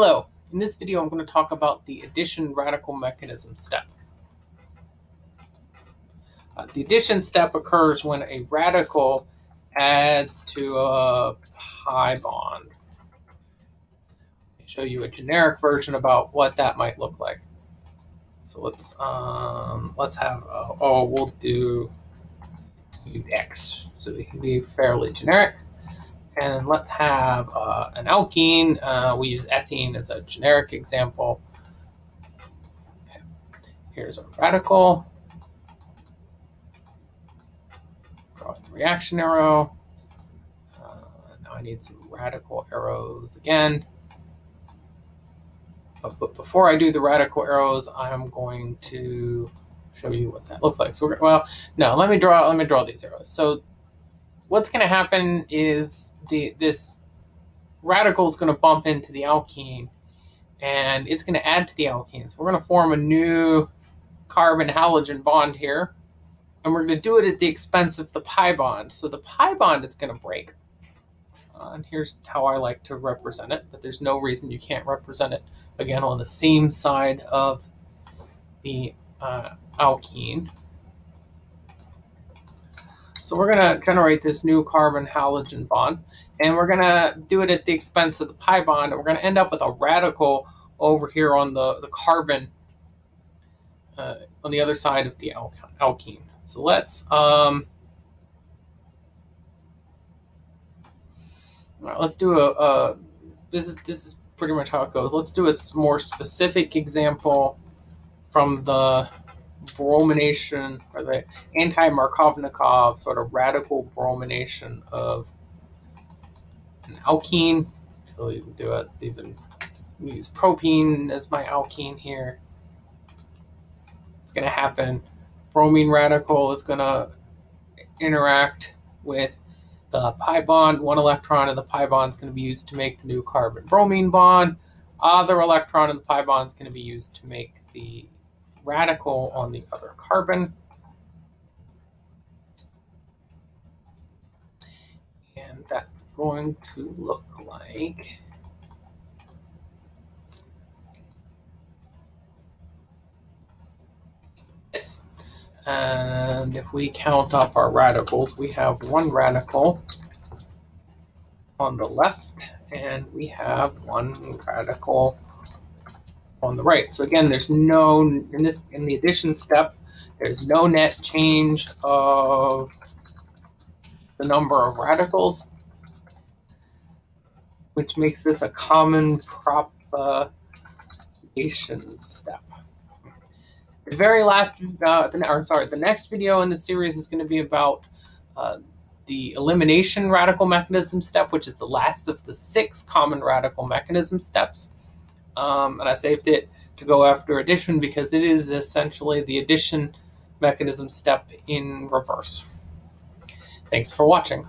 Hello, in this video I'm going to talk about the addition radical mechanism step. Uh, the addition step occurs when a radical adds to a pi bond. I'll show you a generic version about what that might look like. So let's um, let's have uh, oh we'll do X so we can be fairly generic. And let's have uh, an alkene. Uh, we use ethene as a generic example. Okay. Here's a radical. Draw the reaction arrow. Uh, now I need some radical arrows again. But, before I do the radical arrows, I'm going to show you what that looks like. So, well, no, let me draw. Let me draw these arrows. So what's going to happen is the this radical is going to bump into the alkene and it's going to add to the alkene. So we're going to form a new carbon halogen bond here. And we're going to do it at the expense of the pi bond. So the pi bond is going to break. Uh, and here's how I like to represent it, but there's no reason you can't represent it, again, on the same side of the uh, alkene. So we're going to generate this new carbon halogen bond, and we're going to do it at the expense of the pi bond. And we're going to end up with a radical over here on the, the carbon uh, on the other side of the alkene. So let's um, right, let's do a, a this is this is pretty much how it goes. Let's do a more specific example from the bromination or the anti-Markovnikov sort of radical bromination of an alkene. So you can do it even use propene as my alkene here. It's going to happen. Bromine radical is going to interact with the pi bond. One electron of the pi bond is going to be used to make the new carbon bromine bond. Other electron of the pi bond is going to be used to make the radical on the other carbon. And that's going to look like this. And if we count up our radicals, we have one radical on the left, and we have one radical on the right. So again, there's no, in this, in the addition step, there's no net change of the number of radicals, which makes this a common propagation step. The very last, uh, the, or sorry, the next video in the series is going to be about uh, the elimination radical mechanism step, which is the last of the six common radical mechanism steps um, and I saved it to go after addition because it is essentially the addition mechanism step in reverse. Thanks for watching.